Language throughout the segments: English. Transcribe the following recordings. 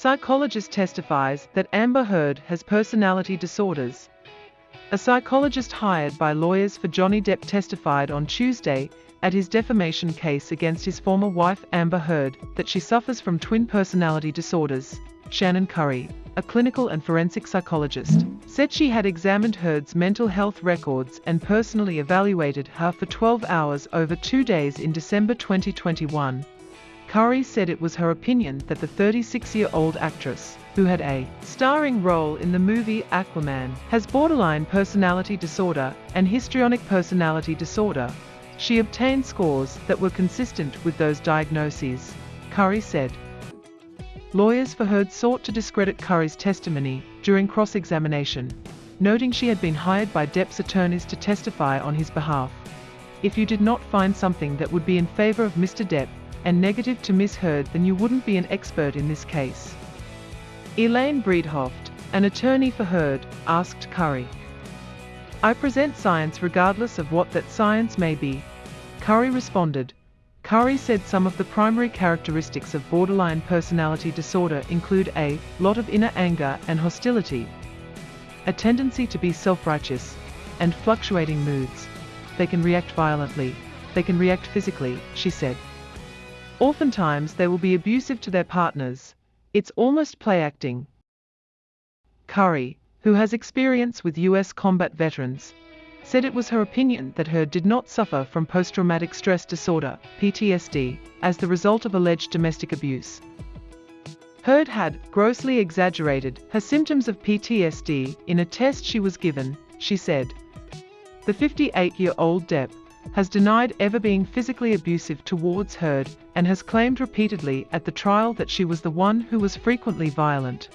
Psychologist testifies that Amber Heard has personality disorders. A psychologist hired by lawyers for Johnny Depp testified on Tuesday at his defamation case against his former wife Amber Heard that she suffers from twin personality disorders. Shannon Curry, a clinical and forensic psychologist, said she had examined Heard's mental health records and personally evaluated her for 12 hours over two days in December 2021. Curry said it was her opinion that the 36-year-old actress, who had a starring role in the movie Aquaman, has borderline personality disorder and histrionic personality disorder. She obtained scores that were consistent with those diagnoses, Curry said. Lawyers for Heard sought to discredit Curry's testimony during cross-examination, noting she had been hired by Depp's attorneys to testify on his behalf. If you did not find something that would be in favor of Mr. Depp and negative to Ms. Heard then you wouldn't be an expert in this case. Elaine Bredehoft, an attorney for Heard, asked Curry. I present science regardless of what that science may be. Curry responded, Curry said some of the primary characteristics of borderline personality disorder include a lot of inner anger and hostility, a tendency to be self-righteous, and fluctuating moods. They can react violently, they can react physically, she said. Oftentimes they will be abusive to their partners. It's almost play acting. Curry, who has experience with US combat veterans, said it was her opinion that Heard did not suffer from post-traumatic stress disorder, PTSD, as the result of alleged domestic abuse. Heard had grossly exaggerated her symptoms of PTSD in a test she was given, she said. The 58-year-old Depp has denied ever being physically abusive towards Heard and has claimed repeatedly at the trial that she was the one who was frequently violent.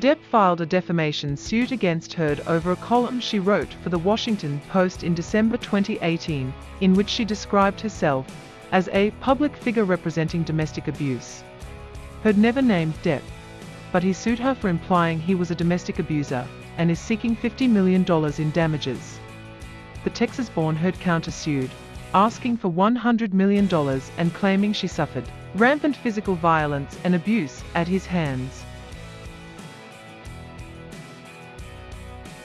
Depp filed a defamation suit against Heard over a column she wrote for the Washington Post in December 2018, in which she described herself as a public figure representing domestic abuse. Heard never named Depp, but he sued her for implying he was a domestic abuser and is seeking $50 million in damages. The Texas-born Heard countersued, asking for $100 million and claiming she suffered rampant physical violence and abuse at his hands.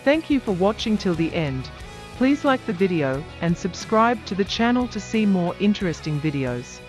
Thank you for watching till the end. Please like the video and subscribe to the channel to see more interesting videos.